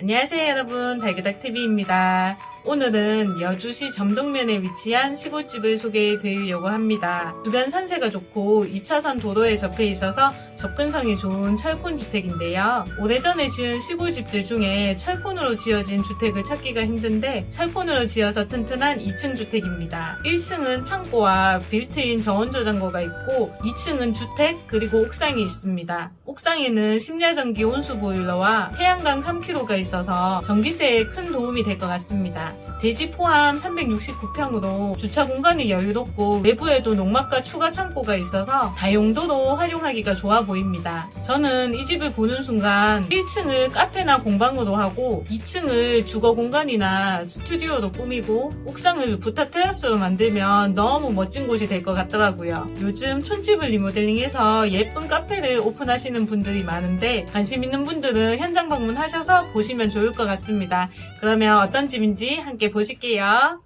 안녕하세요 여러분 달그닥TV입니다. 오늘은 여주시 점동면에 위치한 시골집을 소개해 드리려고 합니다. 주변 산세가 좋고 2차선 도로에 접해 있어서 접근성이 좋은 철콘주택인데요. 오래전에 지은 시골집들 중에 철콘으로 지어진 주택을 찾기가 힘든데 철콘으로 지어서 튼튼한 2층 주택입니다. 1층은 창고와 빌트인 저온 저장고가 있고 2층은 주택 그리고 옥상이 있습니다. 옥상에는 심야전기 온수 보일러와 태양광 3kg가 있어서 전기세에 큰 도움이 될 것 같습니다. 대지 포함 369평으로 주차 공간이 여유롭고 외부에도 농막과 추가 창고가 있어서 다용도로 활용하기가 좋아 보입니다. 저는 이 집을 보는 순간 1층을 카페나 공방으로 하고 2층을 주거 공간이나 스튜디오로 꾸미고 옥상을 부타 테라스로 만들면 너무 멋진 곳이 될 것 같더라고요. 요즘 촌집을 리모델링해서 예쁜 카페를 오픈하시는 분들이 많은데 관심 있는 분들은 현장 방문하셔서 보시면 좋을 것 같습니다. 그러면 어떤 집인지 함께 보실게요.